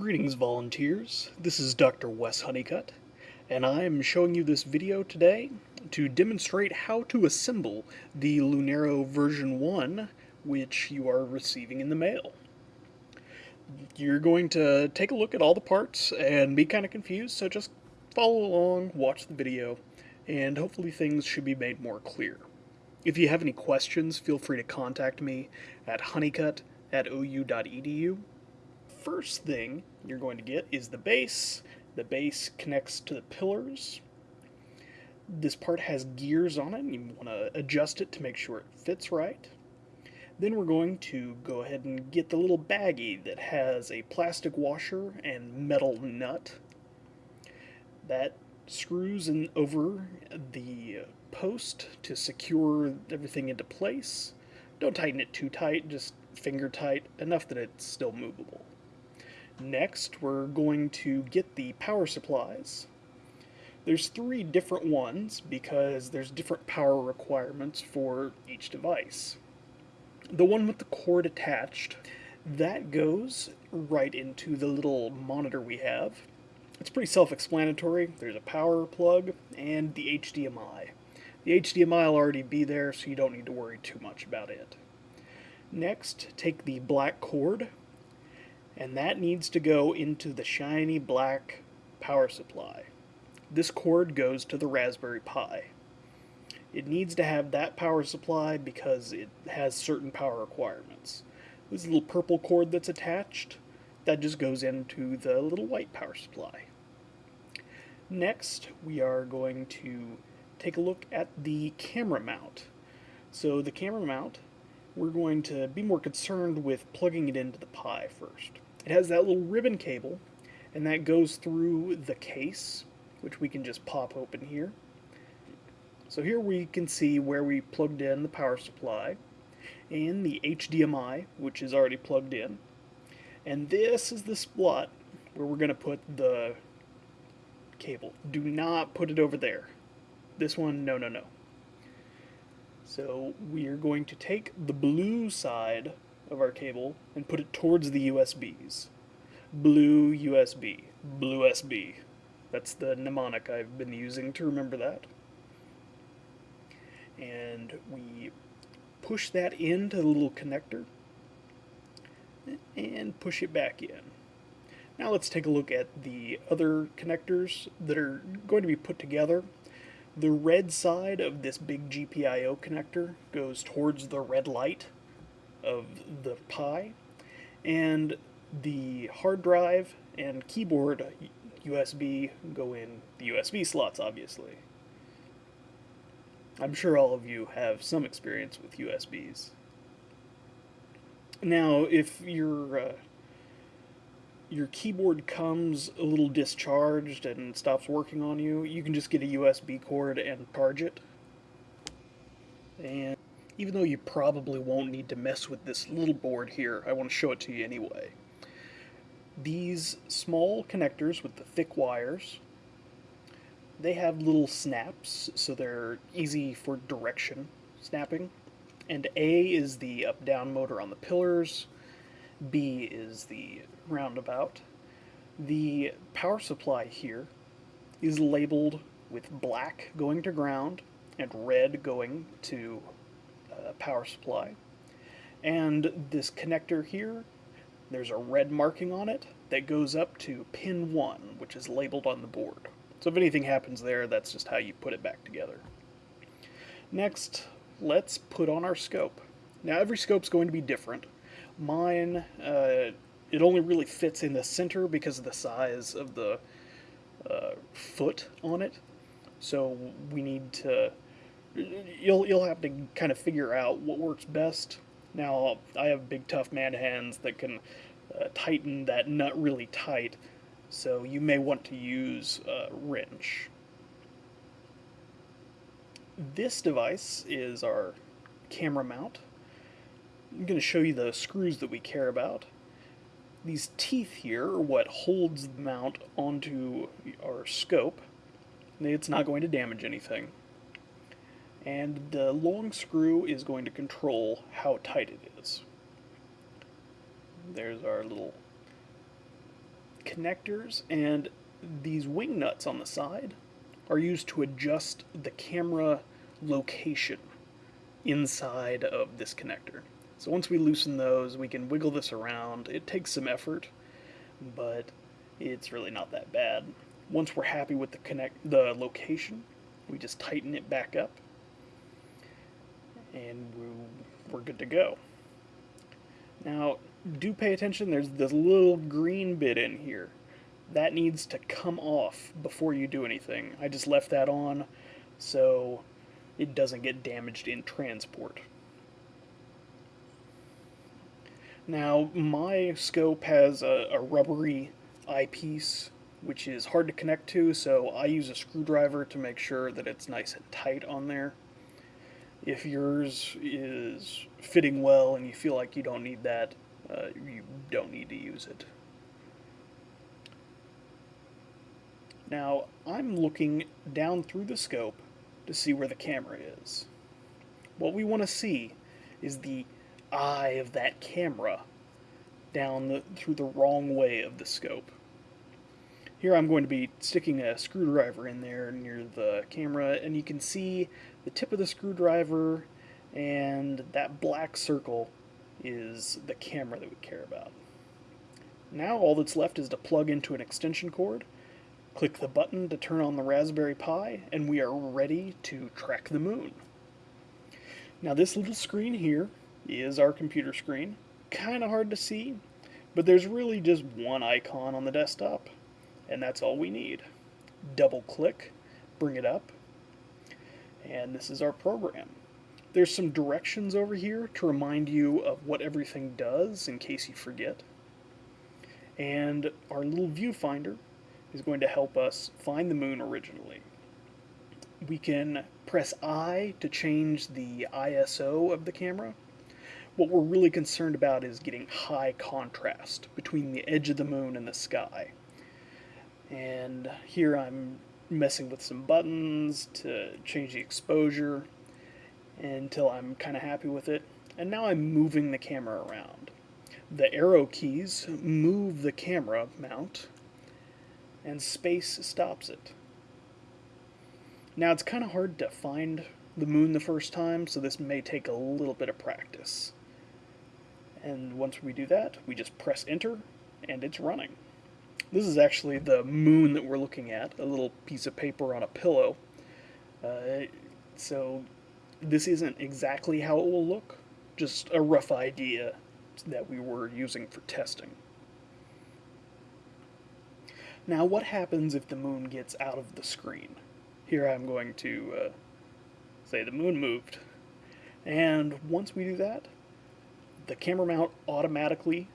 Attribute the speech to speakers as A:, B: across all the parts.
A: Greetings volunteers, this is Dr. Wes Honeycutt, and I am showing you this video today to demonstrate how to assemble the Lunaro version 1 which you are receiving in the mail. You're going to take a look at all the parts and be kind of confused, so just follow along, watch the video, and hopefully things should be made more clear. If you have any questions, feel free to contact me at honeycutt at ou.edu first thing you're going to get is the base. The base connects to the pillars. This part has gears on it, and you want to adjust it to make sure it fits right. Then we're going to go ahead and get the little baggie that has a plastic washer and metal nut. That screws in over the post to secure everything into place. Don't tighten it too tight, just finger tight, enough that it's still movable. Next, we're going to get the power supplies. There's three different ones because there's different power requirements for each device. The one with the cord attached, that goes right into the little monitor we have. It's pretty self-explanatory. There's a power plug and the HDMI. The HDMI will already be there, so you don't need to worry too much about it. Next, take the black cord, and that needs to go into the shiny black power supply. This cord goes to the Raspberry Pi. It needs to have that power supply because it has certain power requirements. This little purple cord that's attached, that just goes into the little white power supply. Next, we are going to take a look at the camera mount. So the camera mount, we're going to be more concerned with plugging it into the Pi first. It has that little ribbon cable, and that goes through the case, which we can just pop open here. So here we can see where we plugged in the power supply, and the HDMI, which is already plugged in. And this is the slot where we're going to put the cable. Do not put it over there. This one, no, no, no. So we are going to take the blue side of our cable and put it towards the USBs. Blue USB. Blue SB. That's the mnemonic I've been using to remember that. And we push that into the little connector and push it back in. Now let's take a look at the other connectors that are going to be put together. The red side of this big GPIO connector goes towards the red light of the Pi, and the hard drive and keyboard USB go in the USB slots, obviously. I'm sure all of you have some experience with USBs. Now, if your uh, your keyboard comes a little discharged and stops working on you, you can just get a USB cord and charge it. And even though you probably won't need to mess with this little board here, I want to show it to you anyway. These small connectors with the thick wires, they have little snaps, so they're easy for direction snapping. And A is the up-down motor on the pillars, B is the roundabout. The power supply here is labeled with black going to ground and red going to power supply. And this connector here, there's a red marking on it that goes up to pin 1, which is labeled on the board. So if anything happens there, that's just how you put it back together. Next, let's put on our scope. Now every scope's going to be different. Mine, uh, it only really fits in the center because of the size of the uh, foot on it. So we need to you'll you'll have to kind of figure out what works best. Now I have big tough man hands that can uh, tighten that nut really tight, so you may want to use a wrench. This device is our camera mount. I'm going to show you the screws that we care about. These teeth here are what holds the mount onto our scope. It's not going to damage anything and the long screw is going to control how tight it is. There's our little connectors and these wing nuts on the side are used to adjust the camera location inside of this connector. So once we loosen those, we can wiggle this around. It takes some effort, but it's really not that bad. Once we're happy with the connect the location, we just tighten it back up and we're good to go. Now, do pay attention, there's this little green bit in here. That needs to come off before you do anything. I just left that on so it doesn't get damaged in transport. Now, my scope has a, a rubbery eyepiece, which is hard to connect to, so I use a screwdriver to make sure that it's nice and tight on there. If yours is fitting well and you feel like you don't need that, uh, you don't need to use it. Now, I'm looking down through the scope to see where the camera is. What we want to see is the eye of that camera down the, through the wrong way of the scope. Here I'm going to be sticking a screwdriver in there near the camera and you can see the tip of the screwdriver and that black circle is the camera that we care about. Now all that's left is to plug into an extension cord, click the button to turn on the Raspberry Pi, and we are ready to track the moon. Now this little screen here is our computer screen. Kind of hard to see, but there's really just one icon on the desktop, and that's all we need. Double click, bring it up, and this is our program. There's some directions over here to remind you of what everything does in case you forget. And our little viewfinder is going to help us find the moon originally. We can press I to change the ISO of the camera. What we're really concerned about is getting high contrast between the edge of the moon and the sky. And here I'm messing with some buttons to change the exposure until I'm kind of happy with it. And now I'm moving the camera around. The arrow keys move the camera mount, and space stops it. Now it's kind of hard to find the moon the first time, so this may take a little bit of practice. And once we do that, we just press enter, and it's running. This is actually the moon that we're looking at, a little piece of paper on a pillow. Uh, so this isn't exactly how it will look, just a rough idea that we were using for testing. Now what happens if the moon gets out of the screen? Here I'm going to uh, say the moon moved. And once we do that, the camera mount automatically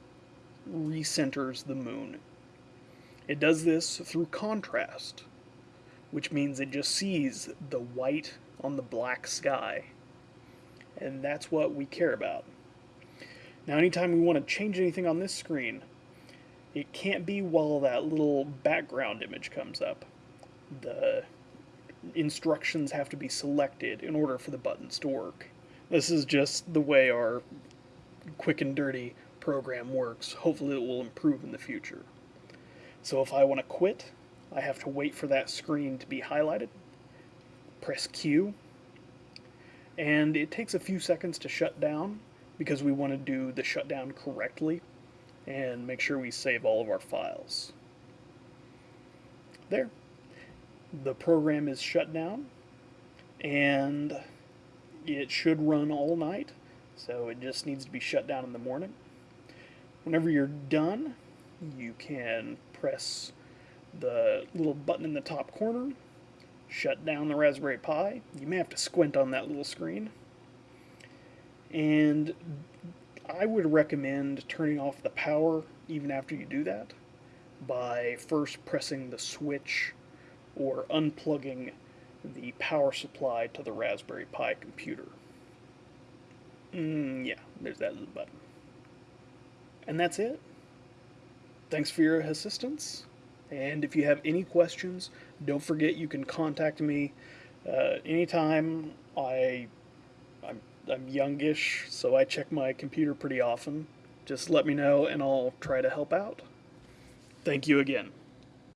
A: recenters the moon. It does this through contrast, which means it just sees the white on the black sky. And that's what we care about. Now anytime we want to change anything on this screen, it can't be while that little background image comes up. The instructions have to be selected in order for the buttons to work. This is just the way our quick and dirty program works. Hopefully it will improve in the future. So if I want to quit, I have to wait for that screen to be highlighted press Q, and it takes a few seconds to shut down because we want to do the shutdown correctly and make sure we save all of our files. There. The program is shut down and it should run all night so it just needs to be shut down in the morning. Whenever you're done you can press the little button in the top corner shut down the Raspberry Pi. You may have to squint on that little screen. And I would recommend turning off the power even after you do that by first pressing the switch or unplugging the power supply to the Raspberry Pi computer. Mm, yeah, there's that little button. And that's it. Thanks for your assistance. And if you have any questions, don't forget you can contact me uh, anytime. I, I'm, I'm youngish, so I check my computer pretty often. Just let me know and I'll try to help out. Thank you again.